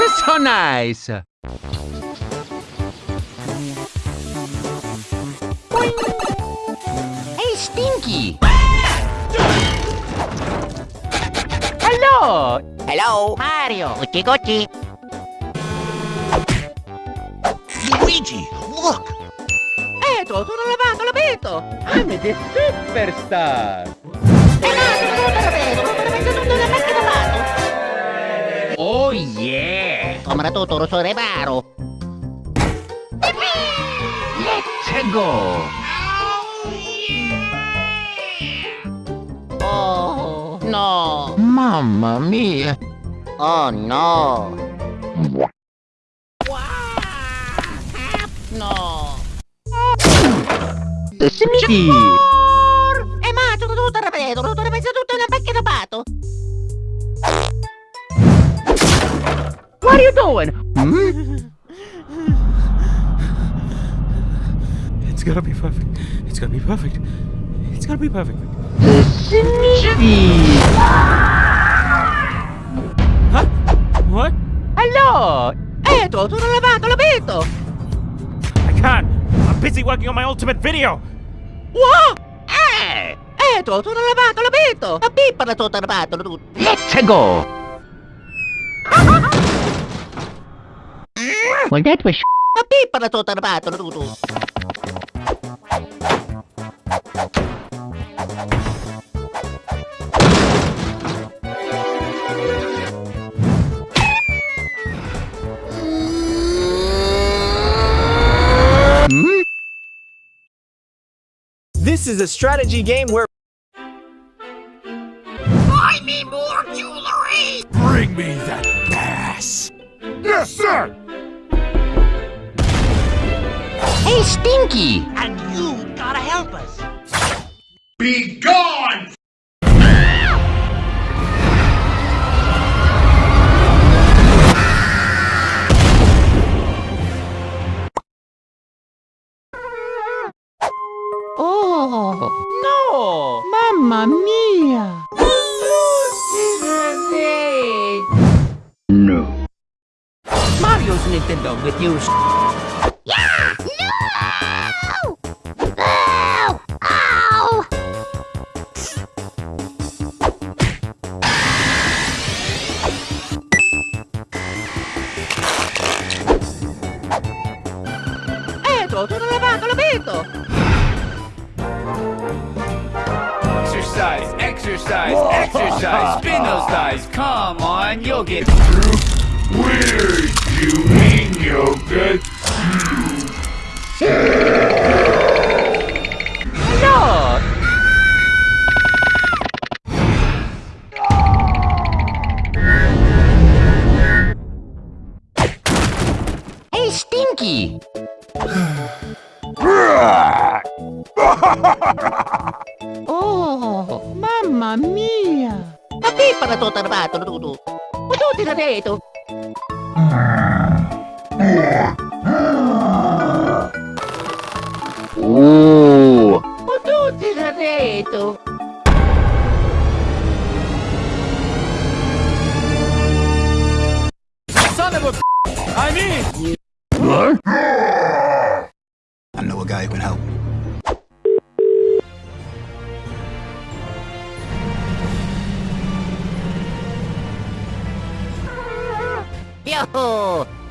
This is so nice. Hey, Stinky. Hello. Hello? Mario, Gucci Gucci. Luigi, look! Eto, sono lavato. I'm the superstar. Eh no, sono tutto l'abito, non me ne tutto la macchina lavato. Oh yeah. kamera reparo. Let's go! Oh, no. Mamma mia. Oh, no. Wow! No. Smitty! E ma, tutto, tutto, tutto, tutto, tutto, tutto, tutto, tutto, tutto, tutto, tutto, tutto, What are you doing? Hmm? It's gonna be perfect. It's gonna be perfect. It's gonna be perfect. Smitty. Huh? What? Hello. Eto, sono lavato, l'abito. I can't. I'm busy working on my ultimate video. Wow! Eh! Eto, sono lavato, l'abito. Ma pippa la tutto lavato, tutto. Let's go. Well, that was Ma pippa la tutto lavato, tutto. Hmm? This is a strategy game where Bring me that gas! Yes, sir! Hey, Stinky. And you gotta help us! Be gone! Exercise. Spin those dice. Come on, you'll get. through. Weird! You mean you'll get No. Hey, Stinky. Oh, Mamma mia. Perdi para Totarbato, Dudu. Mas não terá direito.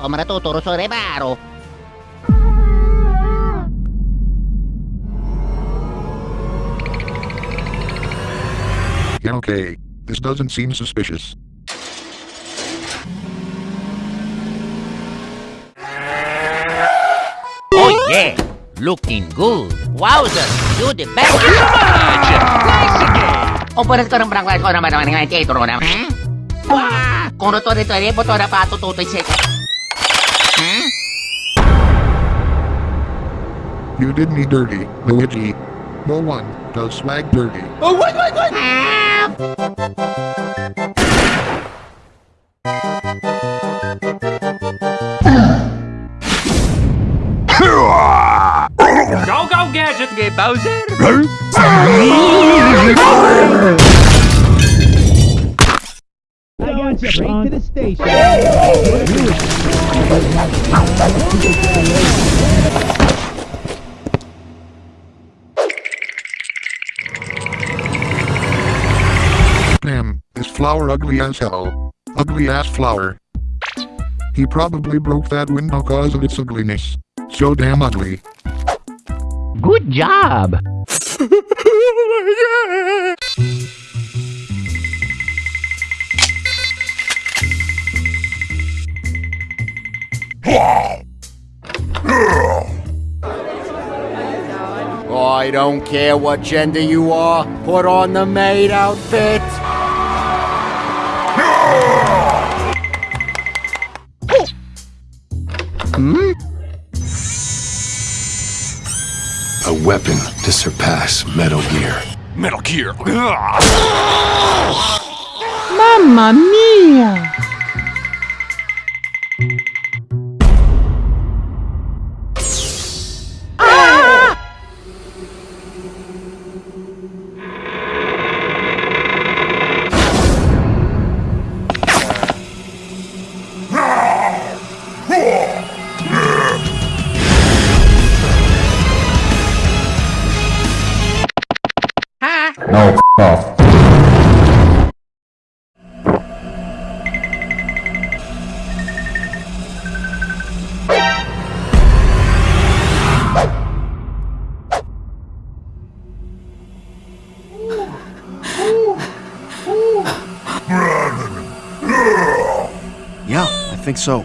Yo, come tutto lo so reparo. Okay, this doesn't seem suspicious. Oh yeah, looking good. Wowzer, you the best. Operas ko ng barangay ko naman naman ng teatro na. Mm? Wah! Kung roto rito rin, boto na pa tututoy siya. You did me dirty, Luigi. No one does swag dirty. Oh wait, wait, wait! Go, go, gadget. Okay, Bowser. I got you. Straight to the station. Damn, this flower ugly as hell. Ugly ass flower. He probably broke that window cause of its ugliness. So damn ugly. Good job. oh my god! I don't care what gender you are. Put on the maid outfit. Hmm? A weapon to surpass Metal Gear. Metal Gear. Mamma mia. Yeah, I think so.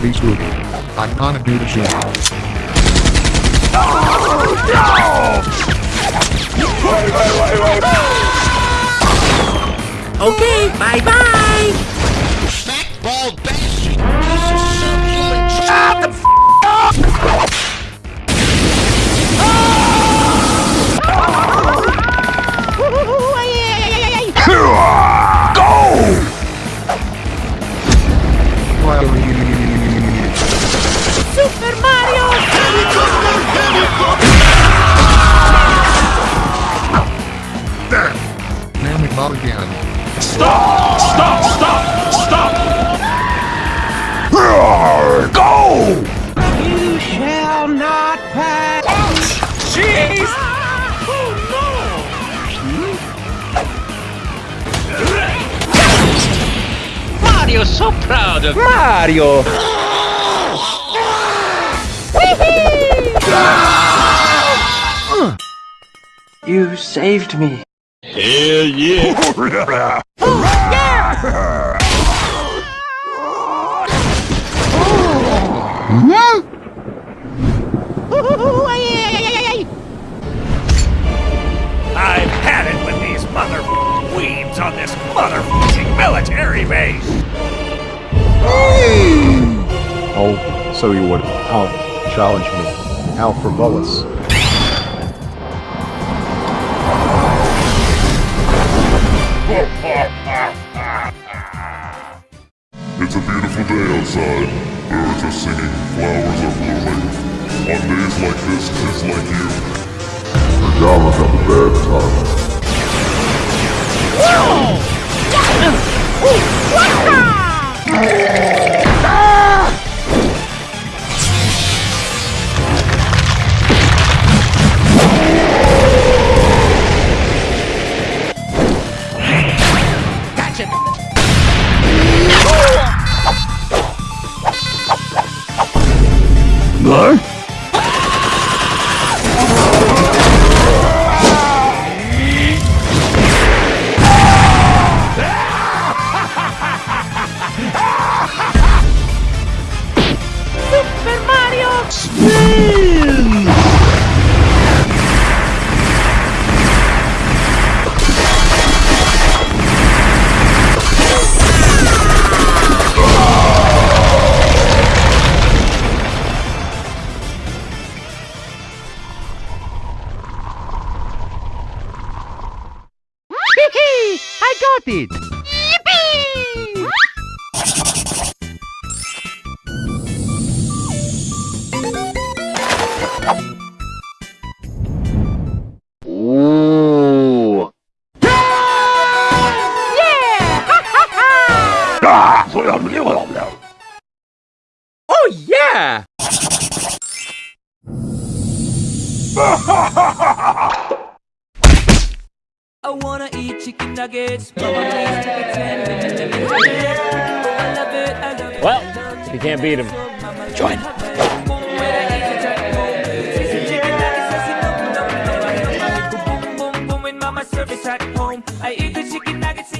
Swiggity swoogie. I'm gonna do the shit. Okay, bye bye. Bald bastard! Stop! Stop! Stop! Stop! Go! You shall not pass. Jeez! Mario's so proud of Mario. You saved me. Oh, I've had it with these mother weebs on this mother military base! Oh, so you would out challenge me. Out for outside. Birds are singing, flowers are blooming. On days like this, kids like you. Pajamas have a bad time. Spins! I got it! Yeah! I wanna eat chicken nuggets. Well, you can't beat him. Join. I eat the chicken nuggets.